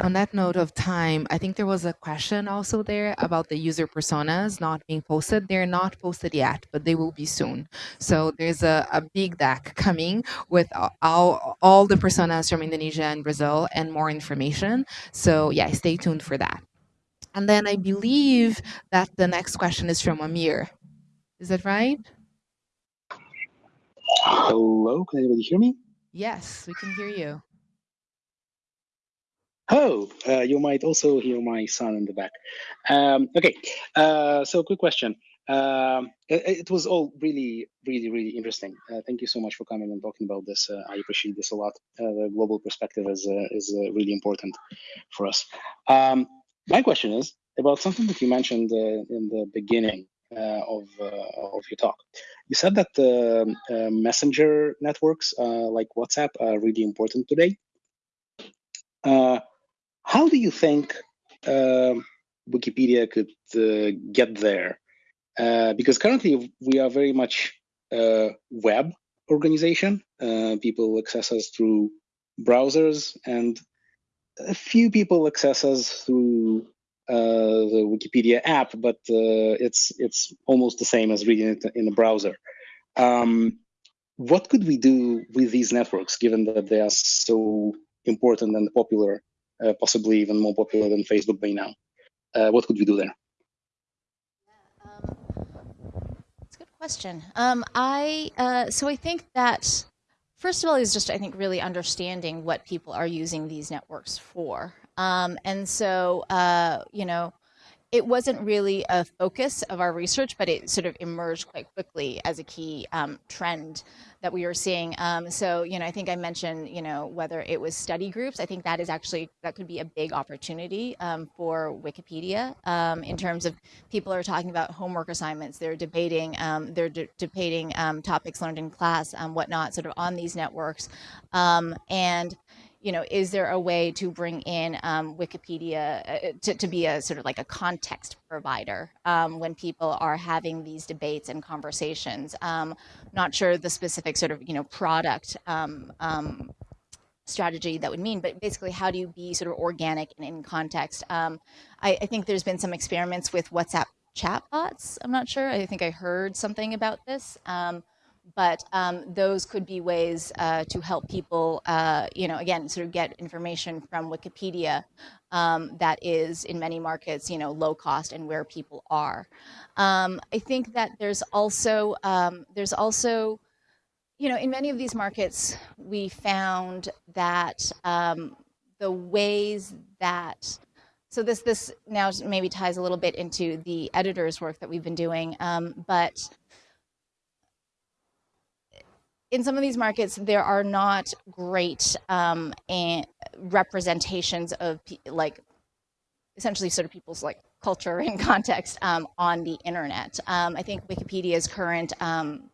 on that note of time, I think there was a question also there about the user personas not being posted. They're not posted yet, but they will be soon. So there's a, a big deck coming with all, all the personas from Indonesia and Brazil and more information. So yeah, stay tuned for that. And then I believe that the next question is from Amir. Is that right? Hello, can anybody hear me? Yes, we can hear you. Oh, uh, you might also hear my son in the back. Um, okay, uh, so quick question. Um, it, it, was all really, really, really interesting. Uh, thank you so much for coming and talking about this. Uh, I appreciate this a lot. Uh, the global perspective is uh, is really important for us. Um, my question is about something that you mentioned in the beginning of of your talk. You said that the messenger networks like WhatsApp are really important today. Uh, how do you think uh, Wikipedia could uh, get there? Uh, because currently we are very much a web organization. Uh, people access us through browsers, and a few people access us through uh, the Wikipedia app, but uh, it's it's almost the same as reading it in a browser. Um, what could we do with these networks, given that they are so important and popular uh, possibly even more popular than Facebook by now. Uh, what could we do there? Um, that's a good question. Um, I uh, so I think that first of all is just I think really understanding what people are using these networks for, um, and so uh, you know it wasn't really a focus of our research, but it sort of emerged quite quickly as a key um, trend that we were seeing. Um, so, you know, I think I mentioned, you know, whether it was study groups, I think that is actually, that could be a big opportunity um, for Wikipedia um, in terms of people are talking about homework assignments, they're debating, um, they're de debating um, topics learned in class, and whatnot, sort of on these networks. and you know, is there a way to bring in um, Wikipedia uh, to, to be a sort of like a context provider um, when people are having these debates and conversations? Um, not sure the specific sort of, you know, product um, um, strategy that would mean, but basically, how do you be sort of organic and in context? Um, I, I think there's been some experiments with WhatsApp chatbots. I'm not sure. I think I heard something about this. Um, but um, those could be ways uh, to help people, uh, you know, again, sort of get information from Wikipedia um, that is in many markets, you know, low cost and where people are. Um, I think that there's also um, there's also, you know, in many of these markets, we found that um, the ways that so this this now maybe ties a little bit into the editor's work that we've been doing, um, but in some of these markets, there are not great um, representations of like essentially sort of people's like culture and context um, on the internet. Um, I think Wikipedia's current um,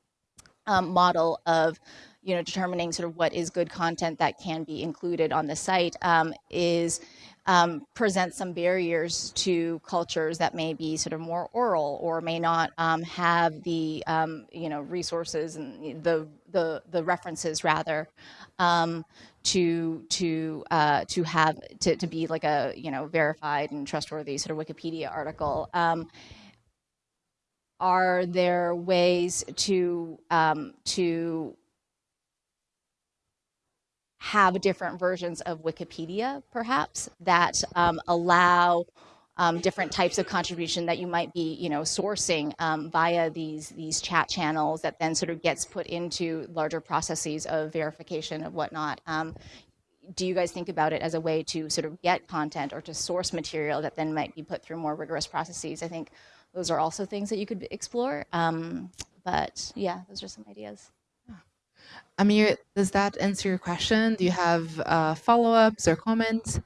um, model of you know determining sort of what is good content that can be included on the site um, is um, present some barriers to cultures that may be sort of more oral or may not um, have the um, you know resources and the the the references rather um, to to uh, to have to, to be like a you know verified and trustworthy sort of Wikipedia article. Um, are there ways to um, to have different versions of Wikipedia, perhaps, that um, allow um, different types of contribution that you might be, you know, sourcing um, via these these chat channels that then sort of gets put into larger processes of verification of whatnot. Um, do you guys think about it as a way to sort of get content or to source material that then might be put through more rigorous processes? I think those are also things that you could explore. Um, but yeah, those are some ideas. Amir, does that answer your question? Do you have uh, follow-ups or comments?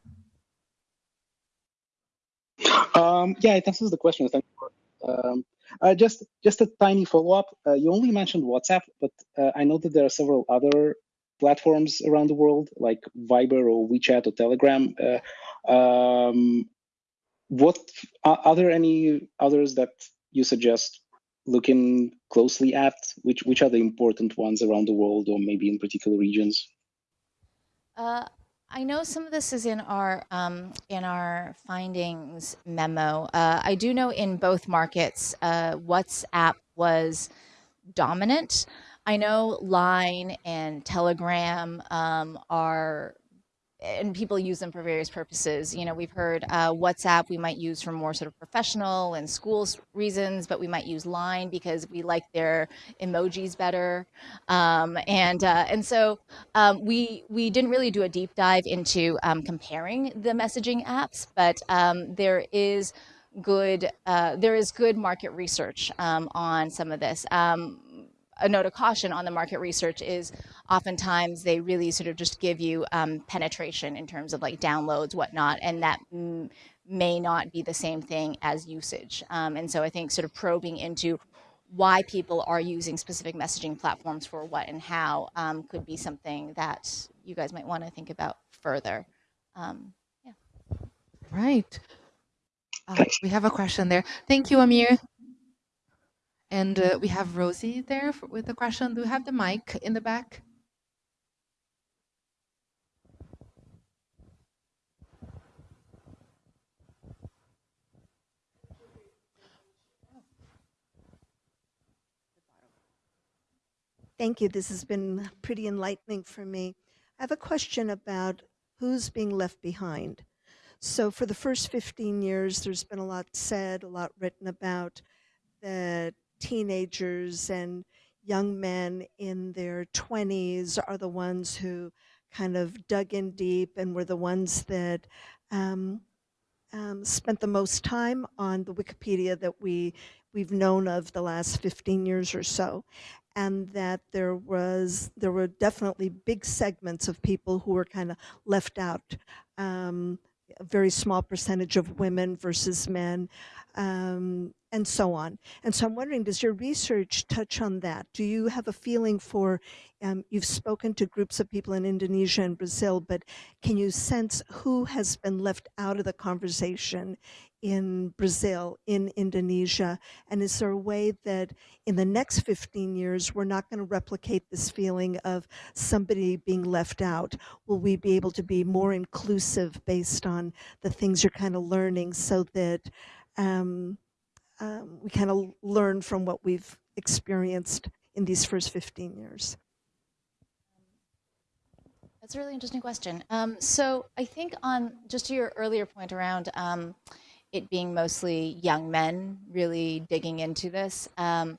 Um, yeah, it answers the question. Thank you. Um, uh, just just a tiny follow-up. Uh, you only mentioned WhatsApp, but uh, I know that there are several other platforms around the world, like Viber or WeChat or Telegram. Uh, um, what are there any others that you suggest looking closely at? Which which are the important ones around the world, or maybe in particular regions? Uh, I know some of this is in our um, in our findings memo. Uh, I do know in both markets, uh, WhatsApp was dominant. I know Line and Telegram um, are and people use them for various purposes. You know, we've heard uh, WhatsApp we might use for more sort of professional and schools reasons, but we might use Line because we like their emojis better. Um, and uh, and so um, we we didn't really do a deep dive into um, comparing the messaging apps, but um, there is good uh, there is good market research um, on some of this. A note of caution on the market research is oftentimes they really sort of just give you um, penetration in terms of like downloads, whatnot, and that may not be the same thing as usage. Um, and so I think sort of probing into why people are using specific messaging platforms for what and how um, could be something that you guys might want to think about further. Um, yeah. Right. Uh, we have a question there. Thank you, Amir. And uh, we have Rosie there for, with a question. Do you have the mic in the back? Thank you. This has been pretty enlightening for me. I have a question about who's being left behind. So for the first 15 years, there's been a lot said, a lot written about that teenagers and young men in their 20s are the ones who kind of dug in deep and were the ones that um, um, spent the most time on the Wikipedia that we we've known of the last 15 years or so. And that there was there were definitely big segments of people who were kind of left out um, a very small percentage of women versus men um, and so on. And so I'm wondering, does your research touch on that? Do you have a feeling for, um, you've spoken to groups of people in Indonesia and Brazil, but can you sense who has been left out of the conversation in Brazil, in Indonesia? And is there a way that in the next 15 years, we're not going to replicate this feeling of somebody being left out? Will we be able to be more inclusive based on the things you're kind of learning so that um, um, we kind of learn from what we've experienced in these first 15 years? That's a really interesting question. Um, so I think on just to your earlier point around um, it being mostly young men really digging into this. Um,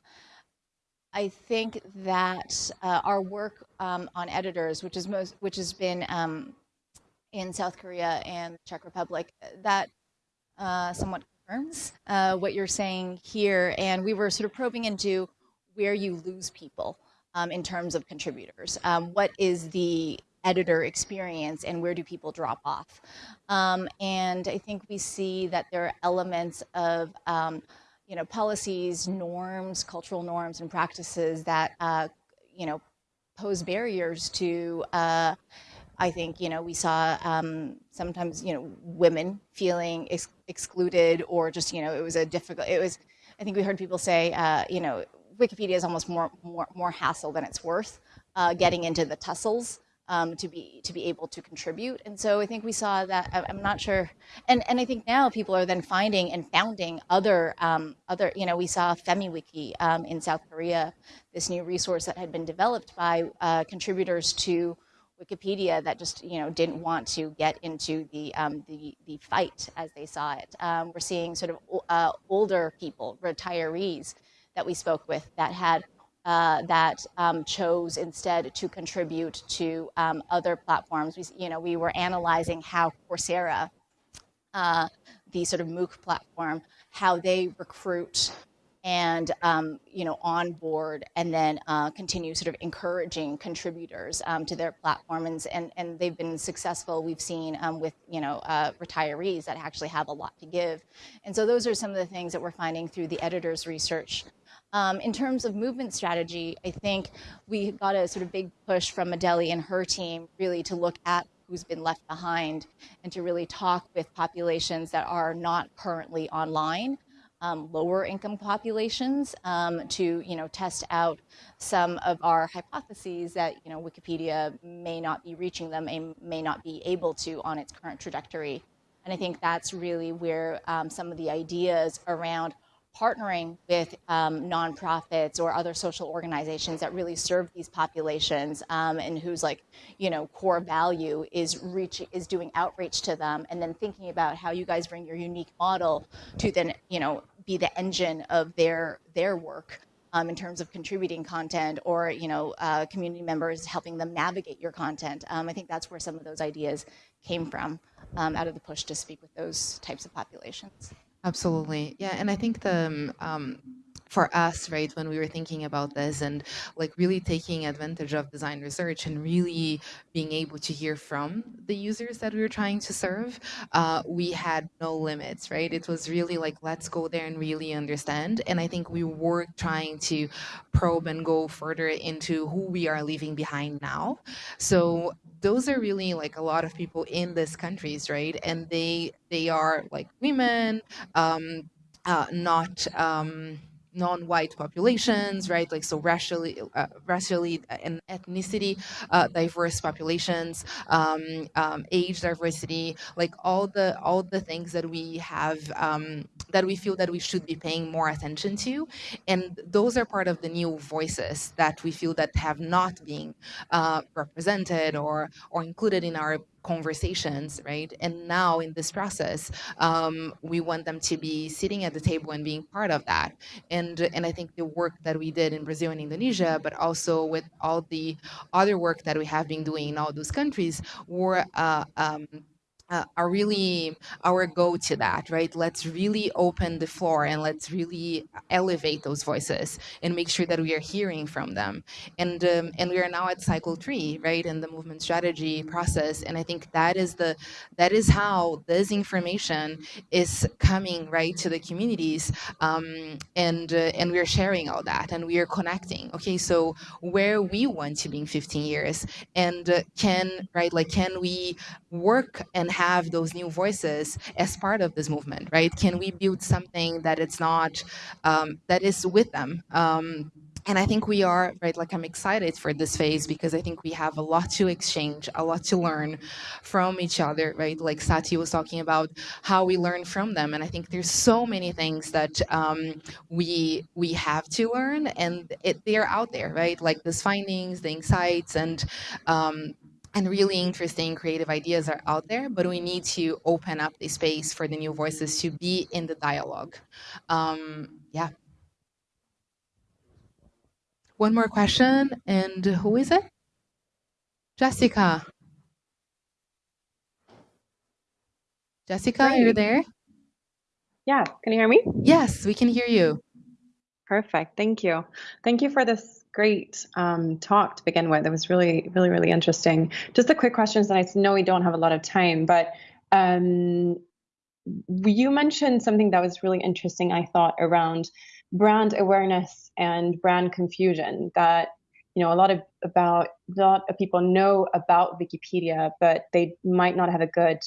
I think that uh, our work um, on editors, which is most, which has been um, in South Korea and the Czech Republic, that uh, somewhat confirms uh, what you're saying here. And we were sort of probing into where you lose people um, in terms of contributors. Um, what is the editor experience and where do people drop off. Um, and I think we see that there are elements of um, you know, policies, norms, cultural norms and practices that, uh, you know, pose barriers to, uh, I think, you know, we saw um, sometimes, you know, women feeling ex excluded or just, you know, it was a difficult, it was, I think we heard people say, uh, you know, Wikipedia is almost more, more, more hassle than it's worth uh, getting into the tussles um, to be to be able to contribute. And so I think we saw that. I'm not sure, and and I think now people are then finding and founding other um, other. You know, we saw FemiWiki um, in South Korea, this new resource that had been developed by uh, contributors to Wikipedia that just you know didn't want to get into the um, the the fight as they saw it. Um, we're seeing sort of uh, older people, retirees that we spoke with that had uh, that um, chose instead to contribute to um, other platforms. We, you know, we were analyzing how Coursera, uh, the sort of MOOC platform, how they recruit and um, you know onboard and then uh, continue sort of encouraging contributors um, to their platform and, and, and they've been successful we've seen um, with you know uh, retirees that actually have a lot to give and so those are some of the things that we're finding through the editors research um, in terms of movement strategy, I think we got a sort of big push from Adeli and her team really to look at who's been left behind and to really talk with populations that are not currently online, um, lower income populations, um, to you know test out some of our hypotheses that you know Wikipedia may not be reaching them and may not be able to on its current trajectory. And I think that's really where um, some of the ideas around partnering with um, nonprofits or other social organizations that really serve these populations um, and whose like you know core value is reach is doing outreach to them and then thinking about how you guys bring your unique model to then you know be the engine of their their work um, in terms of contributing content or you know uh, community members helping them navigate your content. Um, i think that's where some of those ideas came from um, out of the push to speak with those types of populations Absolutely. Yeah. And I think the, um, um, for us, right, when we were thinking about this and like really taking advantage of design research and really being able to hear from the users that we were trying to serve, uh, we had no limits, right? It was really like, let's go there and really understand. And I think we were trying to probe and go further into who we are leaving behind now. So those are really like a lot of people in these countries, right? And they they are like women, um, uh, not um, non-white populations, right? Like so racially, uh, racially and ethnicity uh, diverse populations, um, um, age diversity, like all the all the things that we have um, that we feel that we should be paying more attention to, and those are part of the new voices that we feel that have not been uh, represented or or included in our conversations, right? And now in this process, um, we want them to be sitting at the table and being part of that. And and I think the work that we did in Brazil and Indonesia, but also with all the other work that we have been doing in all those countries, were uh, um, uh, are really our go to that, right? Let's really open the floor and let's really elevate those voices and make sure that we are hearing from them. And um, and we are now at cycle three, right, in the movement strategy process. And I think that is the that is how this information is coming right to the communities, um, and uh, and we are sharing all that and we are connecting. Okay, so where we want to be in 15 years, and uh, can right like can we work and have those new voices as part of this movement, right? Can we build something that it's not, um, that is with them? Um, and I think we are, right, like I'm excited for this phase because I think we have a lot to exchange, a lot to learn from each other, right? Like Sati was talking about how we learn from them. And I think there's so many things that um, we we have to learn and it, they're out there, right? Like these findings, the insights, and um, and really interesting creative ideas are out there, but we need to open up the space for the new voices to be in the dialogue. Um, yeah. One more question, and who is it? Jessica. Jessica, Great. you're there? Yeah, can you hear me? Yes, we can hear you. Perfect. Thank you. Thank you for this great um, talk to begin with. It was really, really, really interesting. Just a quick questions, and I know we don't have a lot of time, but um, you mentioned something that was really interesting, I thought, around brand awareness and brand confusion that you know a lot of about a lot of people know about wikipedia but they might not have a good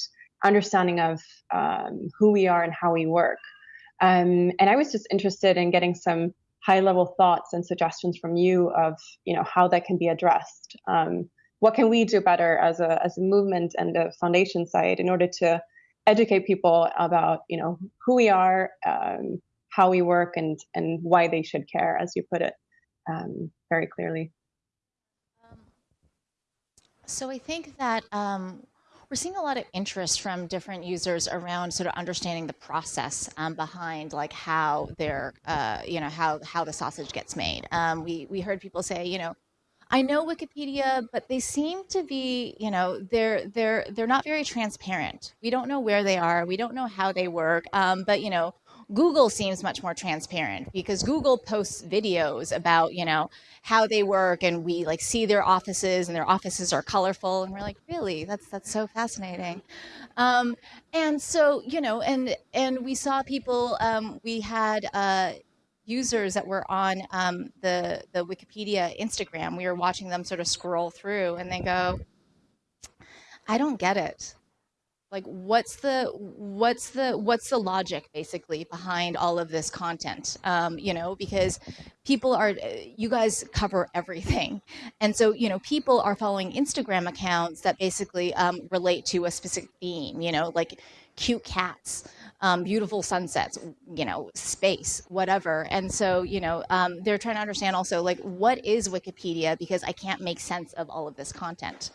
understanding of um, who we are and how we work um, and I was just interested in getting some high level thoughts and suggestions from you of you know how that can be addressed. Um, what can we do better as a as a movement and a foundation side in order to educate people about you know who we are, um, how we work, and and why they should care, as you put it um, very clearly. Um, so I think that um, we're seeing a lot of interest from different users around sort of understanding the process um, behind like how they're, uh, you know, how, how the sausage gets made. Um, we, we heard people say, you know, I know Wikipedia, but they seem to be, you know, they're they're they're not very transparent. We don't know where they are. We don't know how they work. Um, but you know, Google seems much more transparent because Google posts videos about, you know, how they work and we like see their offices and their offices are colorful and we're like, really, that's that's so fascinating. Um, and so, you know, and and we saw people, um, we had uh, users that were on um, the the Wikipedia Instagram. We were watching them sort of scroll through and they go, I don't get it like what's the what's the what's the logic basically behind all of this content? Um, you know because people are you guys cover everything. And so you know people are following instagram accounts that basically um, relate to a specific theme you know like cute cats um, beautiful sunsets, you know, space, whatever. And so, you know, um, they're trying to understand also like what is Wikipedia because I can't make sense of all of this content.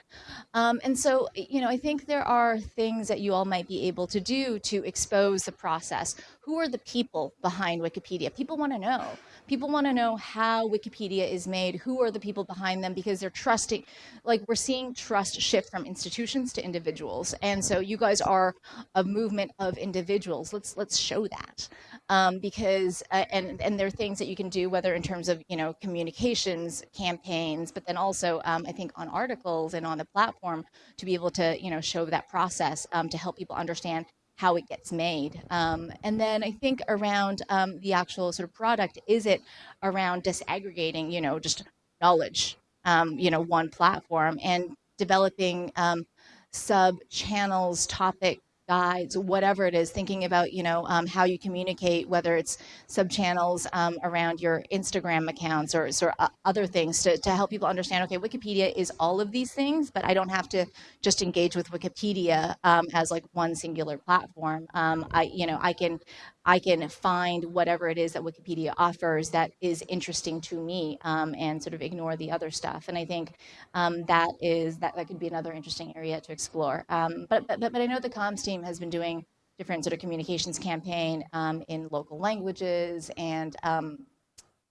Um, and so, you know, I think there are things that you all might be able to do to expose the process. Who are the people behind Wikipedia? People want to know. People want to know how Wikipedia is made, who are the people behind them, because they're trusting, like we're seeing trust shift from institutions to individuals. And so you guys are a movement of individuals. Let's let's show that. Um, because, uh, and, and there are things that you can do, whether in terms of, you know, communications campaigns, but then also, um, I think on articles and on the platform to be able to, you know, show that process um, to help people understand how it gets made. Um, and then I think around um, the actual sort of product, is it around disaggregating, you know, just knowledge, um, you know, one platform and developing um, sub channels, topic guides, whatever it is, thinking about, you know, um, how you communicate, whether it's sub channels um, around your Instagram accounts or, or uh, other things to, to help people understand, okay, Wikipedia is all of these things, but I don't have to just engage with Wikipedia um, as like one singular platform. Um, I, you know, I can, I can find whatever it is that Wikipedia offers that is interesting to me um, and sort of ignore the other stuff. And I think um, that is that, that could be another interesting area to explore. Um, but, but, but I know the comms team has been doing different sort of communications campaign um, in local languages and um,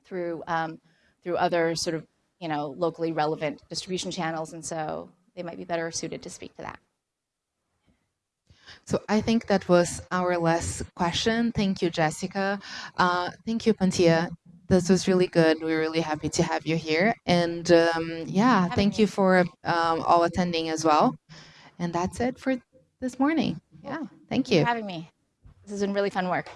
through um, through other sort of you know locally relevant distribution channels. And so they might be better suited to speak to that. So I think that was our last question. Thank you, Jessica. Uh, thank you, Panthea. This was really good. We're really happy to have you here. And um, yeah, thank you for um, all attending as well. And that's it for this morning. Yeah, thank for you. having me. This has been really fun work.